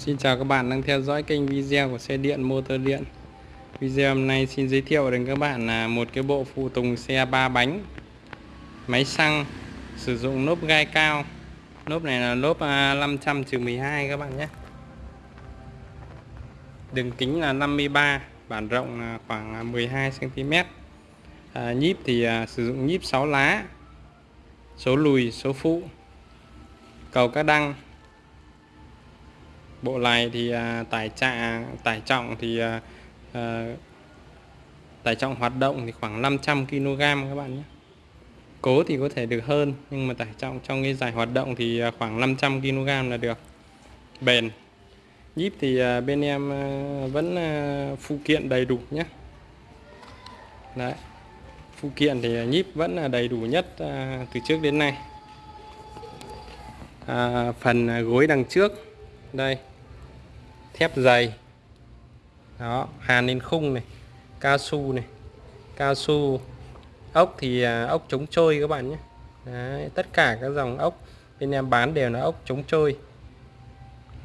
Xin chào các bạn đang theo dõi kênh video của xe điện motor điện. Video hôm nay xin giới thiệu đến các bạn là một cái bộ phụ tùng xe ba bánh. Máy xăng sử dụng lốp gai cao. Lốp này là lốp 500-12 à, các bạn nhé. Đường kính là 53 Bản rộng là khoảng à, 12cm à, Nhíp thì à, sử dụng nhíp 6 lá Số lùi, số phụ Cầu các đăng bộ này thì à, tải trọng tải trọng thì à, à, tải trọng hoạt động thì khoảng 500 kg các bạn nhé. Cố thì có thể được hơn nhưng mà tải trọng trong cái giải hoạt động thì khoảng 500 kg là được. Bền. Nhíp thì bên em vẫn phụ kiện đầy đủ nhé. Đấy. Phụ kiện thì nhíp vẫn là đầy đủ nhất từ trước đến nay. À, phần gối đằng trước. Đây thép dày. Đó hàn lên khung này cao su này. Cao su ốc thì à, ốc chống trôi các bạn nhé. Đấy, tất cả các dòng ốc bên em bán đều là ốc chống trôi.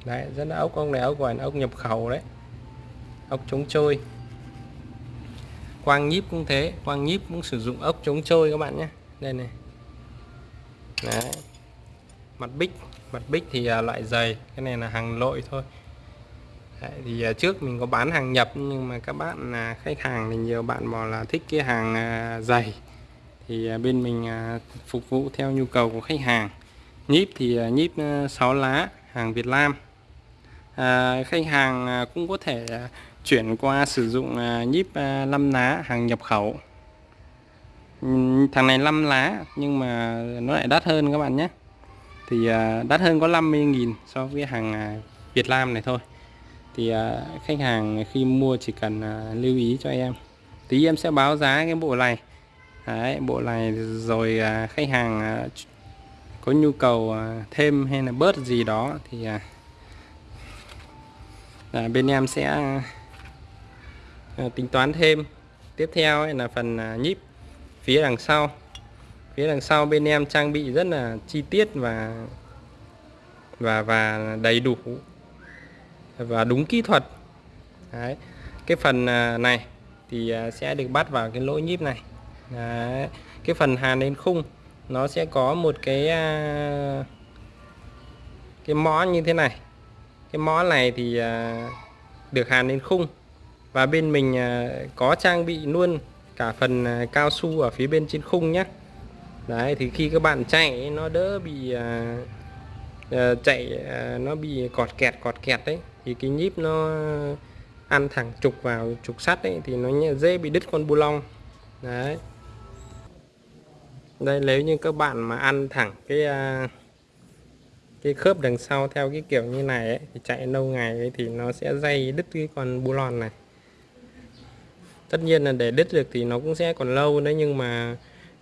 Đấy rất là ốc ông này ốc gọi là ốc nhập khẩu đấy. Ốc chống trôi. Quang nhíp cũng thế quang nhíp cũng sử dụng ốc chống trôi các bạn nhé. Đây này. Đấy. Mặt bích mặt bích thì à, loại dày cái này là hàng lội thôi. Đấy, thì à, trước mình có bán hàng nhập nhưng mà các bạn à, khách hàng thì nhiều bạn bảo là thích cái hàng à, dày thì bên mình phục vụ theo nhu cầu của khách hàng. Nhíp thì nhíp 6 lá hàng Việt Nam. À, khách hàng cũng có thể chuyển qua sử dụng nhíp 5 lá hàng nhập khẩu. Thằng này 5 lá nhưng mà nó lại đắt hơn các bạn nhé. Thì đắt hơn có 50.000 so với hàng Việt Nam này thôi thì à, khách hàng khi mua chỉ cần à, lưu ý cho em. Tí em sẽ báo giá cái bộ này. Đấy, bộ này rồi à, khách hàng có nhu cầu thêm hay là bớt gì đó thì à, bên em sẽ à, tính toán thêm. Tiếp theo ấy là phần à, nhíp phía đằng sau. Phía đằng sau bên em trang bị rất là chi tiết và và và đầy đủ và đúng kỹ thuật Đấy. cái phần à, này thì à, sẽ được bắt vào cái lỗ nhíp này Đấy. cái phần hàn lên khung, nó sẽ có một cái à, cái mõ như thế này cái mõ này thì được hàn lên khung và bên mình có trang bị luôn cả phần cao su ở phía bên trên khung nhé đấy, thì khi các bạn chạy nó đỡ bị Ờ, chạy ờ, nó bị cọt kẹt cọt kẹt đấy thì cái nhíp nó ăn thẳng trục vào trục sắt đấy thì nó dễ bị đứt con bu lông. Đấy. Đây nếu như các bạn mà ăn thẳng cái ờ, cái khớp đằng sau theo cái kiểu như này ấy, thì chạy lâu ngày ấy, thì nó sẽ dây đứt cái con bu lon này. Tất nhiên là để đứt được thì nó cũng sẽ còn lâu đấy nhưng mà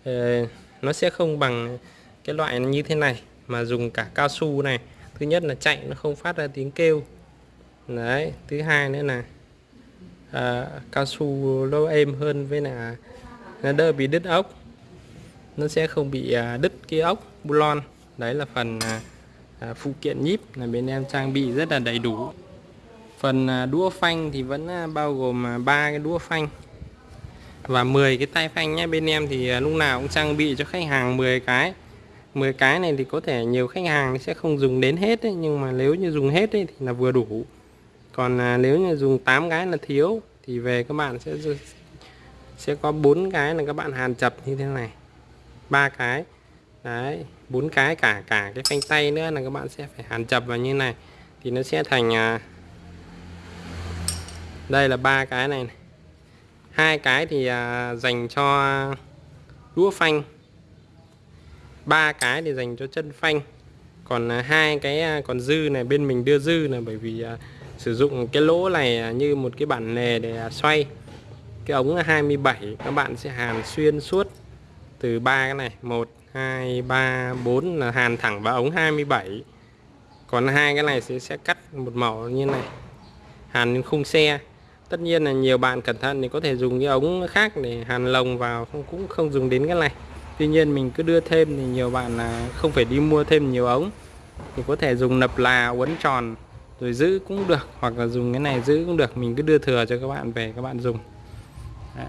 uh, nó sẽ không bằng cái loại như thế này mà dùng cả cao su này. Thứ nhất là chạy nó không phát ra tiếng kêu. Đấy thứ hai nữa là à, cao su nó êm hơn với là nó đỡ bị đứt ốc. Nó sẽ không bị à, đứt cái ốc bulon. Đấy là phần à, à, phụ kiện nhíp là bên em trang bị rất là đầy đủ. Phần à, đũa phanh thì vẫn à, bao gồm à, ba cái đũa phanh và 10 cái tay phanh nhé. Bên em thì à, lúc nào cũng trang bị cho khách hàng 10 cái. 10 cái này thì có thể nhiều khách hàng sẽ không dùng đến hết ấy, nhưng mà nếu như dùng hết ấy, thì là vừa đủ. Còn à, nếu như dùng 8 cái là thiếu thì về các bạn sẽ sẽ có bốn cái là các bạn hàn chập như thế này. Ba cái đấy bốn cái cả cả cái phanh tay nữa là các bạn sẽ phải hàn chập vào như này. Thì nó sẽ thành à, đây là ba cái này, hai cái thì à, dành cho à, đũa phanh ba cái để dành cho chân phanh. Còn à, hai cái à, còn dư này, bên mình đưa dư là bởi vì à, sử dụng cái lỗ này như một cái bản lề để xoay. Cái ống 27 các bạn sẽ hàn xuyên suốt từ ba cái này. 1 2 3 4 là hàn thẳng vào ống 27 còn hai cái này sẽ sẽ cắt một màu như này, hàn lên khung xe. Tất nhiên là nhiều bạn cẩn thận thì có thể dùng cái ống khác để hàn lồng vào, không, cũng không dùng đến cái này tuy nhiên mình cứ đưa thêm thì nhiều bạn là không phải đi mua thêm nhiều ống. Thì có thể dùng nập là uốn tròn rồi giữ cũng được hoặc là dùng cái này giữ cũng được. Mình cứ đưa thừa cho các bạn về các bạn dùng. Đấy.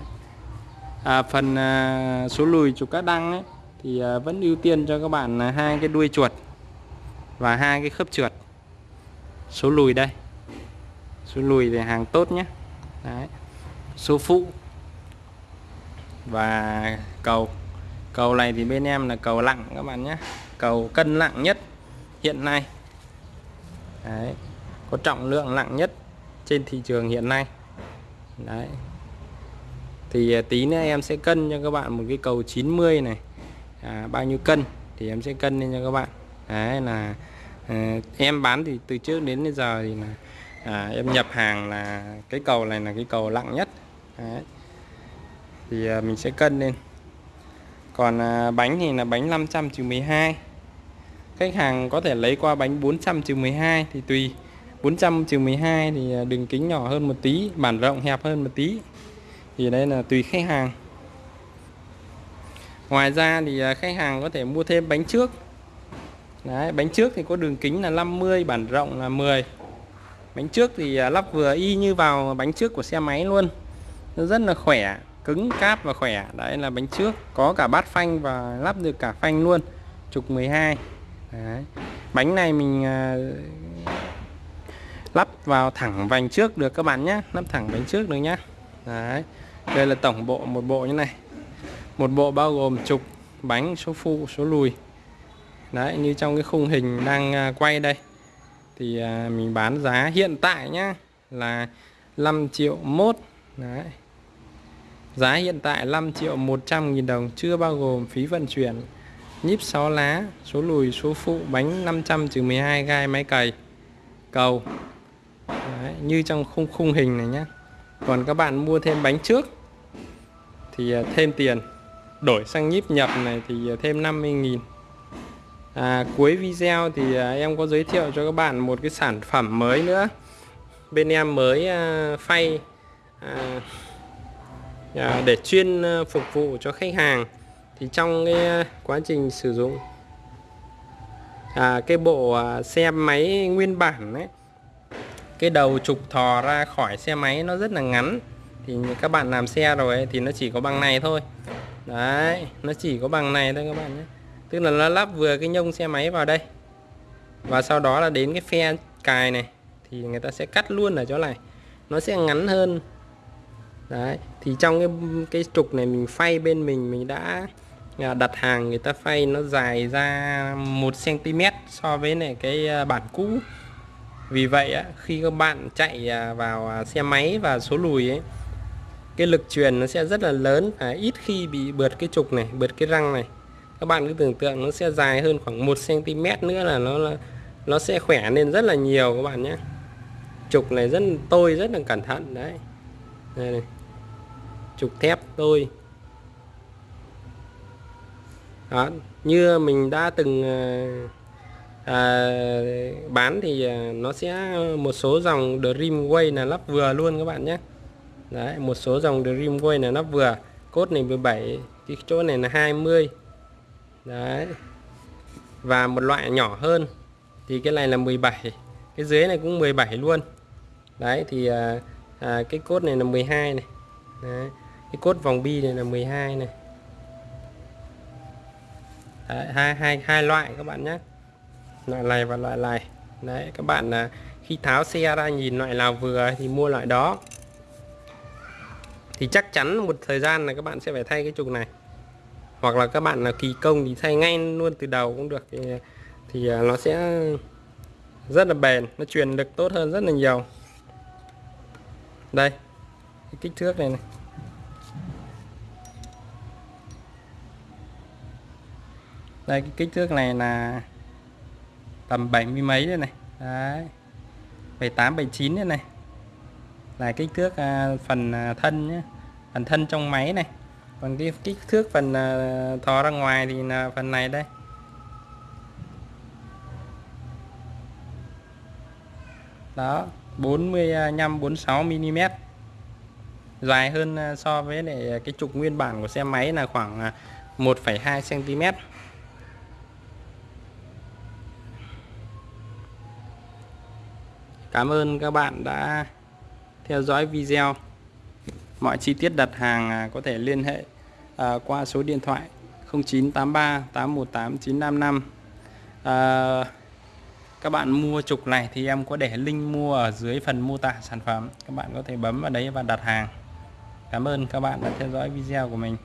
À, phần à, số lùi chụp các đăng ấy thì à, vẫn ưu tiên cho các bạn là hai cái đuôi chuột và hai cái khớp trượt. Số lùi đây. Số lùi thì hàng tốt nhé. Đấy. số phụ và cầu cầu này thì bên em là cầu lặng các bạn nhé cầu cân nặng nhất hiện nay Đấy. có trọng lượng nặng nhất trên thị trường hiện nay Đấy. thì à, tí nữa em sẽ cân cho các bạn một cái cầu 90 này à, bao nhiêu cân thì em sẽ cân lên cho các bạn đấy là à, em bán thì từ trước đến bây giờ thì là à, em nhập hàng là cái cầu này là cái cầu nặng nhất đấy. thì à, mình sẽ cân lên còn à, bánh thì là bánh 500 trừ 12 khách hàng có thể lấy qua bánh 400 trừ 12 thì tùy. 400 trừ 12 thì à, đường kính nhỏ hơn một tí bản rộng hẹp hơn một tí. Thì đây là tùy khách hàng. Ngoài ra thì à, khách hàng có thể mua thêm bánh trước. Đấy, bánh trước thì có đường kính là 50 bản rộng là 10 bánh trước thì lắp vừa y như vào bánh trước của xe máy luôn. Nó rất là khỏe cứng cáp và khỏe. Đấy là bánh trước. Có cả bát phanh và lắp được cả phanh luôn. Trục 12 đấy. bánh này mình à, lắp vào thẳng vành trước được các bạn nhé. Lắp thẳng bánh trước được nhé đấy. Đây là tổng bộ một bộ như này. Một bộ bao gồm trục bánh số phụ số lùi. Đấy như trong cái khung hình đang à, quay đây. Thì à, mình bán giá hiện tại nhá là 5 triệu mốt. Đấy giá hiện tại 5 triệu 100 nghìn đồng chưa bao gồm phí vận chuyển. Nhíp 6 lá số lùi số phụ bánh 500-12 gai máy cày. Cầu. Đấy, như trong khung khung hình này nhé còn các bạn mua thêm bánh trước thì à, thêm tiền. Đổi sang nhíp nhập này thì à, thêm 50 nghìn. À, cuối video thì à, em có giới thiệu cho các bạn một cái sản phẩm mới nữa. Bên em mới à, phay à, à, À, để chuyên ờ, phục vụ cho khách hàng thì trong cái ờ, quá trình sử dụng. À, cái bộ à, xe máy nguyên bản ấy cái đầu trục thò ra khỏi xe máy nó rất là ngắn. Thì các bạn làm xe rồi ấy, thì nó chỉ có bằng này thôi. Đấy nó chỉ có bằng này thôi các bạn nhé. Tức là nó lắp vừa cái nhông xe máy vào đây. Và sau đó là đến cái phe cài này thì người ta sẽ cắt luôn ở chỗ này. Nó sẽ ngắn hơn đấy thì trong cái cái trục này mình phay bên mình mình đã à, đặt hàng người ta phay nó dài ra một cm so với này cái à, bản cũ. Vì vậy á, khi các bạn chạy à, vào xe máy và số lùi ấy cái lực truyền nó sẽ rất là lớn và ít khi bị bượt cái trục này bượt cái răng này. Các bạn cứ tưởng tượng nó sẽ dài hơn khoảng 1 cm nữa là nó là nó sẽ khỏe lên rất là nhiều các bạn nhé. Trục này rất tôi rất là cẩn thận đấy. Đây này trục thép tôi đó như mình đã từng à, à bán thì à, nó sẽ một số dòng Dreamway là lắp vừa luôn các bạn nhé. Đấy một số dòng Dreamway là lắp vừa. Cốt này 17 cái chỗ này là 20 đấy. Và một loại nhỏ hơn thì cái này là 17 cái dưới này cũng 17 luôn. Đấy thì à, à, cái cốt này là 12 này. Đấy cái cốt vòng bi này là 12 này. Đấy, hai hai hai loại các bạn nhé. Loại này và loại này. Đấy các bạn là khi tháo xe ra nhìn loại nào vừa thì mua loại đó. Thì chắc chắn một thời gian là các bạn sẽ phải thay cái trục này. Hoặc là các bạn là kỳ công thì thay ngay luôn từ đầu cũng được. Thì, à, thì à, nó sẽ rất là bền nó truyền lực tốt hơn rất là nhiều. Đây cái kích thước này này. Đây cái kích thước này là tầm 70 mấy đây này. Đấy. 78 79 đây này. Là kích thước à, phần à, thân nhé phần thân trong máy này. Còn cái kích thước phần uh, thò ra ngoài thì là phần này đây. Đó 45 46 mm dài hơn à, so với lại cái trục nguyên bản của xe máy là khoảng à, 1,2 cm cảm ơn các bạn đã theo dõi video. Mọi chi tiết đặt hàng à, có thể liên hệ à, qua số điện thoại 0983 818 955 à, các bạn mua trục này thì em có để link mua ở dưới phần mô tả sản phẩm. Các bạn có thể bấm vào đấy và đặt hàng. Cảm ơn các bạn đã theo dõi video của mình.